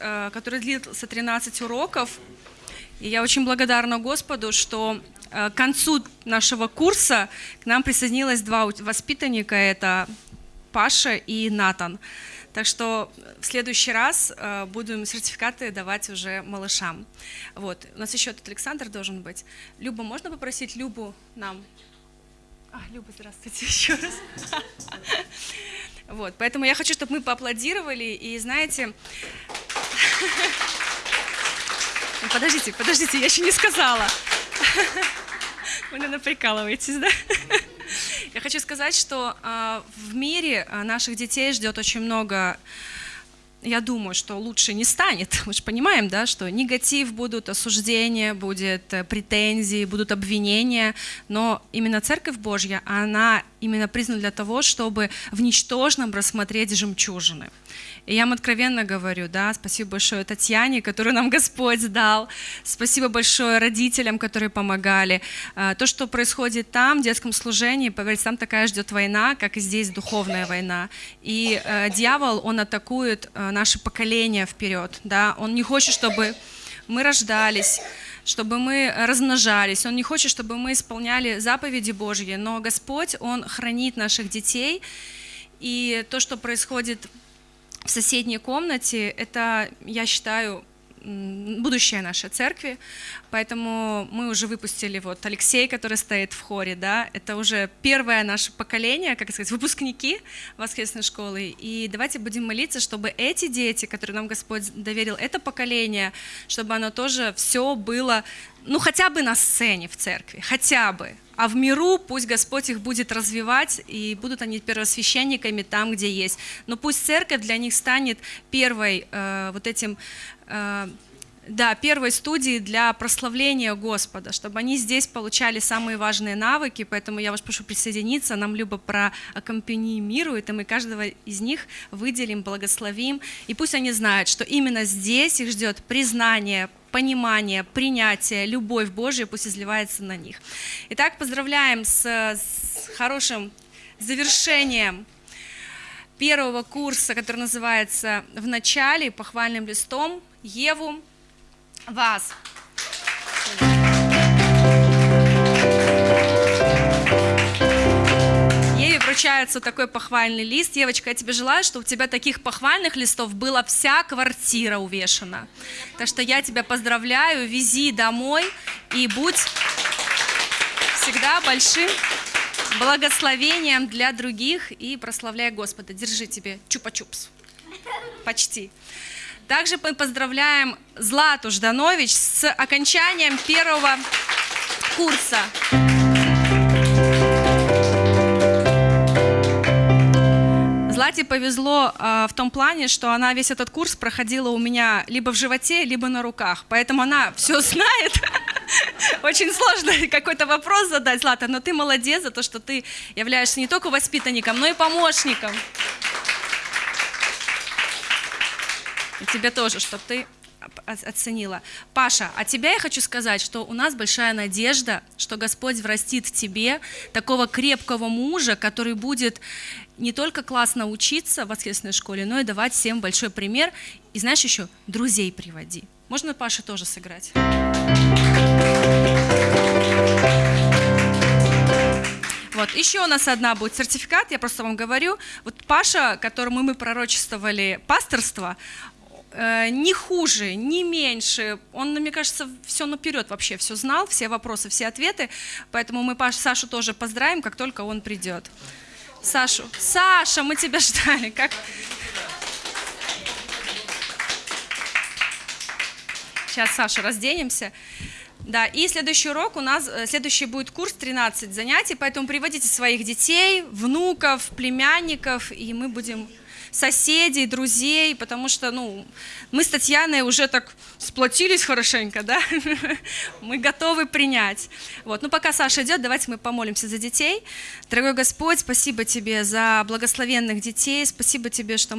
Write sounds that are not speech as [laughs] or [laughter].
э, который длился 13 уроков. И я очень благодарна Господу, что э, к концу нашего курса к нам присоединилось два воспитанника, это Паша и Натан. Так что в следующий раз э, будем сертификаты давать уже малышам. Вот. У нас еще тут Александр должен быть. Люба, можно попросить Любу нам? А, Люба, здравствуйте [laughs] еще раз. [laughs] Вот, поэтому я хочу, чтобы мы поаплодировали, и знаете... Подождите, подождите, я еще не сказала. Вы, наверное, прикалываетесь, да? Я хочу сказать, что э, в мире наших детей ждет очень много я думаю, что лучше не станет. [laughs] Мы же понимаем, да, что негатив будут, осуждения, будет э, претензии, будут обвинения, но именно Церковь Божья, она именно признана для того, чтобы в ничтожном рассмотреть жемчужины. И я вам откровенно говорю, да, спасибо большое Татьяне, которую нам [laughs] Господь дал, спасибо большое родителям, которые помогали. А, то, что происходит там, в детском служении, поверьте, там такая ждет война, как и здесь духовная война. И э, дьявол, он атакует э, наше поколение вперед, да, он не хочет, чтобы мы рождались, чтобы мы размножались. Он не хочет, чтобы мы исполняли заповеди Божьи, но Господь, Он хранит наших детей, и то, что происходит в соседней комнате, это, я считаю, будущее нашей церкви, поэтому мы уже выпустили вот Алексей, который стоит в хоре, да, это уже первое наше поколение, как сказать, выпускники воскресной школы, и давайте будем молиться, чтобы эти дети, которые нам Господь доверил, это поколение, чтобы оно тоже все было, ну хотя бы на сцене в церкви, хотя бы, а в миру пусть Господь их будет развивать, и будут они первосвященниками там, где есть. Но пусть церковь для них станет первой э, вот этим э, да, первой студии для прославления Господа, чтобы они здесь получали самые важные навыки, поэтому я вас прошу присоединиться, нам Люба проаккомпанимирует, и мы каждого из них выделим, благословим, и пусть они знают, что именно здесь их ждет признание, понимание, принятие, любовь Божия пусть изливается на них. Итак, поздравляем с, с хорошим завершением первого курса, который называется «В начале», похвальным листом, Еву, вас. Еве вручается такой похвальный лист. Девочка, я тебе желаю, чтобы у тебя таких похвальных листов была вся квартира увешана. Так что я тебя поздравляю, вези домой и будь всегда большим благословением для других и прославляй Господа. Держи тебе чупа-чупс. Почти. Также мы поздравляем Злату Жданович с окончанием первого курса. Злате повезло э, в том плане, что она весь этот курс проходила у меня либо в животе, либо на руках. Поэтому она все знает. [laughs] Очень сложно [laughs] какой-то вопрос задать, Злата, но ты молодец за то, что ты являешься не только воспитанником, но и помощником. И тебе тоже, чтобы ты оценила. Паша, а тебя я хочу сказать, что у нас большая надежда, что Господь врастит тебе такого крепкого мужа, который будет не только классно учиться в воскресной школе, но и давать всем большой пример. И знаешь еще, друзей приводи. Можно Паше тоже сыграть? Вот, еще у нас одна будет сертификат, я просто вам говорю. Вот Паша, которому мы пророчествовали пасторство, не хуже, не меньше. Он, мне кажется, все наперед вообще все знал, все вопросы, все ответы. Поэтому мы Паш, Сашу тоже поздравим, как только он придет. Сашу, Саша, мы тебя ждали. Как... Сейчас, Саша, разденемся. Да, и следующий урок у нас, э, следующий будет курс 13 занятий, поэтому приводите своих детей, внуков, племянников, и мы будем соседей, друзей, потому что ну, мы с Татьяной уже так сплотились хорошенько, да? [laughs] мы готовы принять. Вот. Ну, пока Саша идет, давайте мы помолимся за детей. Дорогой Господь, спасибо Тебе за благословенных детей, спасибо Тебе, что